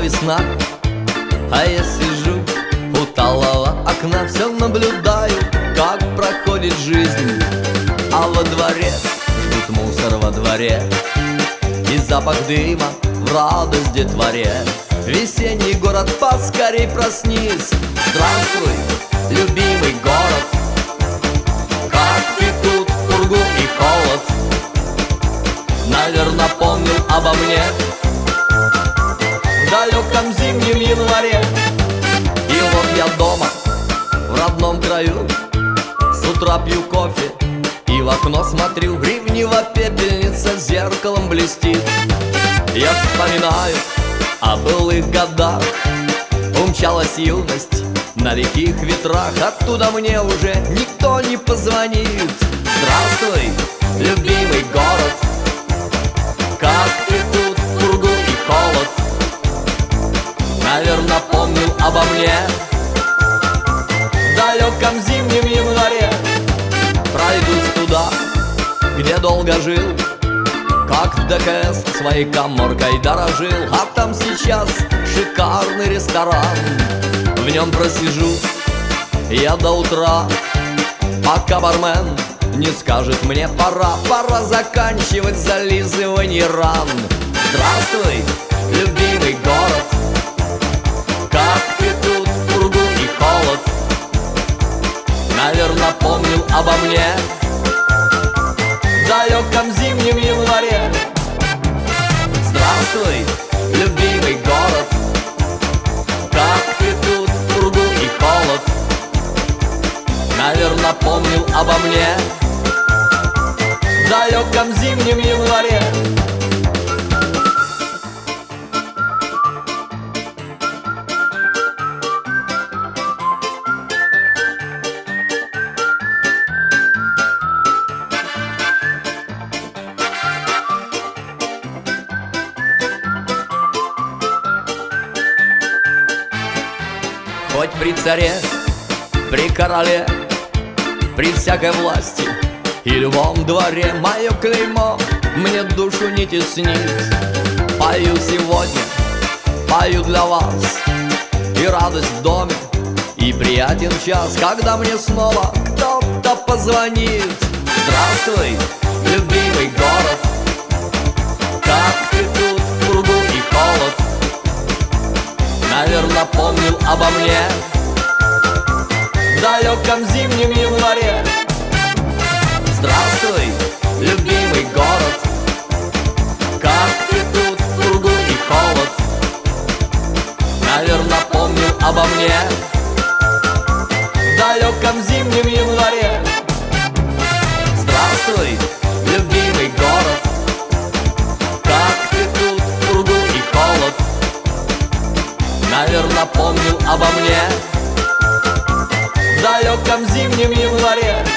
весна. А я сижу у талого окна Все наблюдаю, как проходит жизнь. А во дворе ждут мусор во дворе И запах дыма в радость детворе Весенний город, поскорей проснись. Здравствуй, любимый город. Как тут, пургу и холод. Наверно, помнил обо мне Далеком зимнем январе. И вот я дома, в родном краю. С утра пью кофе и в окно смотрю. Ревниво пепельница зеркалом блестит. Я вспоминаю о былых годах. Умчалась юность на лихих ветрах. Оттуда мне уже никто не позвонит. Здравствуй, Наверно, помнил обо мне. В далеком зимнем январе Пройдусь туда, где долго жил. Как в ДКС своей коморкой дорожил. А там сейчас шикарный ресторан. В нем просижу я до утра. Пока бармен не скажет мне пора Пора заканчивать зализывание ран. Здравствуй, Наверно, помнил обо мне. В далеком зимнем январе. Здравствуй, любимый город. Как ты тут, пургу и холод? Наверно, помнил обо мне. В далеком зимнем январе Хоть при царе, при короле, при всякой власти И любом дворе мое клеймо мне душу не теснит. Пою сегодня, пою для вас И радость в доме, и приятен час Когда мне снова кто-то позвонит. Здравствуй, Наверно, помнил обо мне. В далеком зимнем январе. Здравствуй, любимый город. Как ты тут, пургу и холод. Наверно, помнил обо мне. В далеком зимнем январе. Здравствуй, любимый город обо мне. В далеком зимнем январе